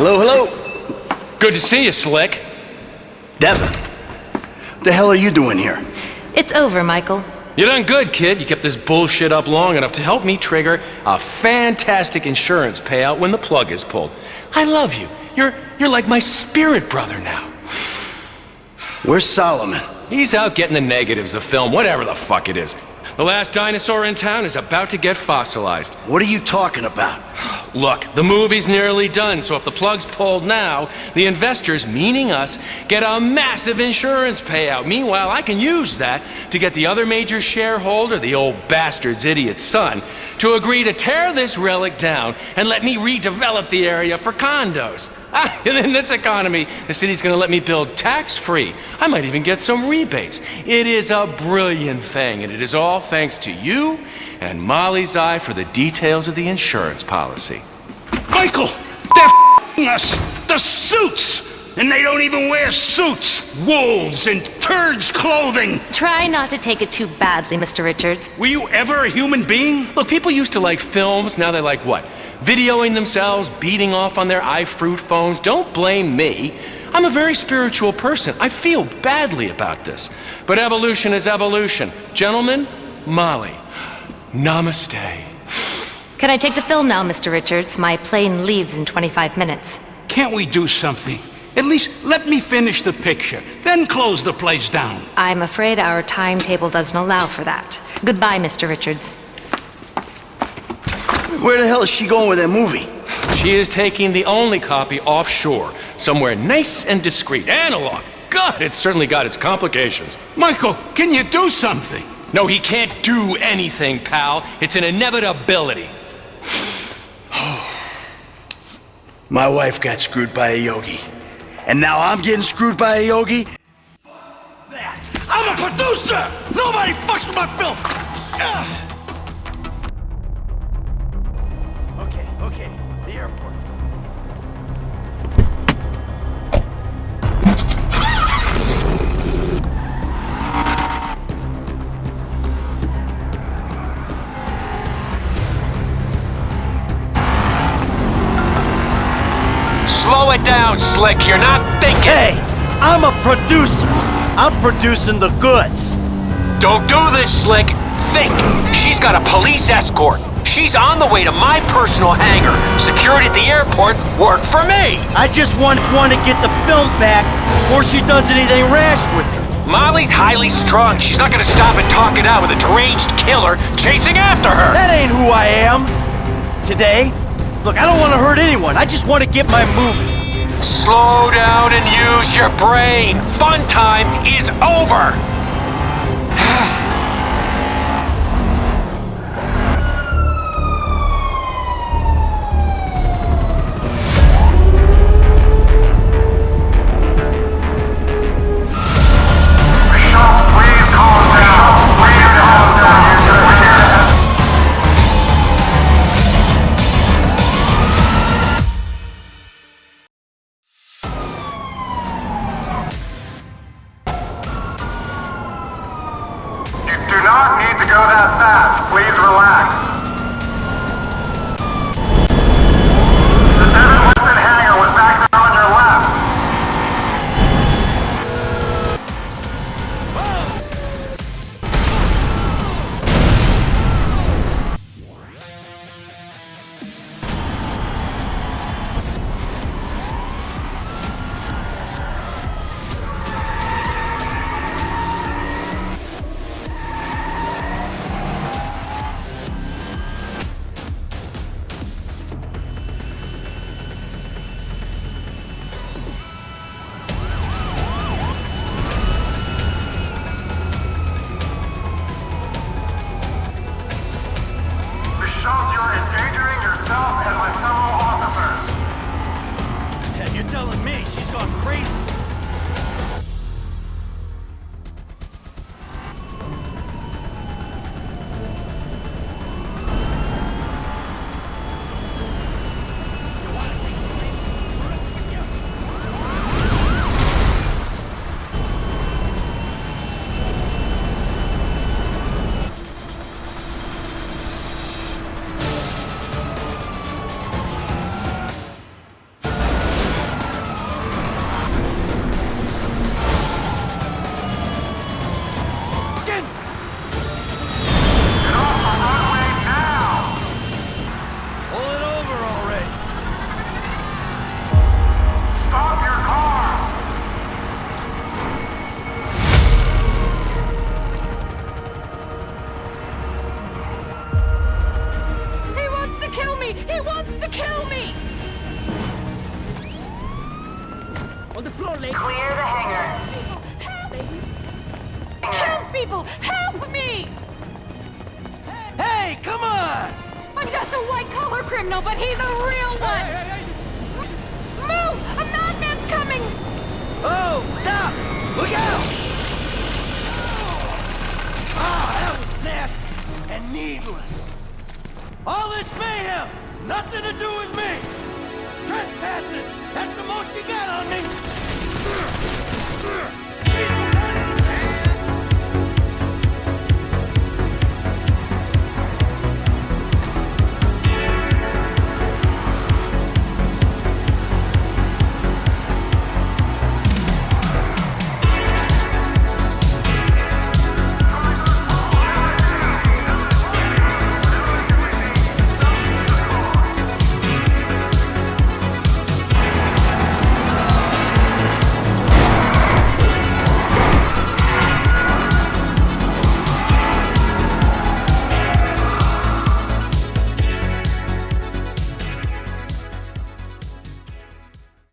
Hello, hello. Good to see you, Slick. Devin, what the hell are you doing here? It's over, Michael. You done good, kid. You kept this bullshit up long enough to help me trigger a fantastic insurance payout when the plug is pulled. I love you. You're, you're like my spirit brother now. Where's Solomon? He's out getting the negatives of film, whatever the fuck it is. The last dinosaur in town is about to get fossilized. What are you talking about? Look, the movie's nearly done, so if the plug's pulled now, the investors, meaning us, get a massive insurance payout. Meanwhile, I can use that to get the other major shareholder, the old bastard's idiot son, to agree to tear this relic down and let me redevelop the area for condos. Ah, in this economy, the city's gonna let me build tax-free. I might even get some rebates. It is a brilliant thing, and it is all thanks to you and Molly's eye for the details of the insurance policy. Michael! They're us! The suits! And they don't even wear suits! Wolves in turds clothing! Try not to take it too badly, Mr. Richards. Were you ever a human being? Look, people used to like films, now they like what? Videoing themselves, beating off on their iFruit phones. Don't blame me. I'm a very spiritual person. I feel badly about this. But evolution is evolution. Gentlemen, Molly, namaste. Can I take the film now, Mr. Richards? My plane leaves in 25 minutes. Can't we do something? At least let me finish the picture, then close the place down. I'm afraid our timetable doesn't allow for that. Goodbye, Mr. Richards. Where the hell is she going with that movie? She is taking the only copy offshore, somewhere nice and discreet. Analog. God, it's certainly got its complications. Michael, can you do something? No, he can't do anything, pal. It's an inevitability. My wife got screwed by a yogi. And now I'm getting screwed by a yogi? Fuck That. I'm a producer! Nobody fucks with my film! Ugh. Slow it down, Slick. You're not thinking. Hey, I'm a producer. I'm producing the goods. Don't do this, Slick. Think. She's got a police escort. She's on the way to my personal hangar. Security at the airport work for me. I just want want to get the film back before she does anything rash with it. Molly's highly strung. She's not gonna stop and talk it out with a deranged killer chasing after her. That ain't who I am. Today, look, I don't want to hurt anyone. I just want to get my movie. Slow down and use your brain. Fun time is over. the floor, lady. Clear the hangar. Help! Help, people! Help me! Hey, come on! I'm just a white-collar criminal, but he's a real one! Hey, hey, hey. Move! A madman's coming! Oh, stop! Look out! Ah, oh, that was nasty and needless. All this mayhem, nothing to do with me! Trespassing, that's the most you got on me! 何?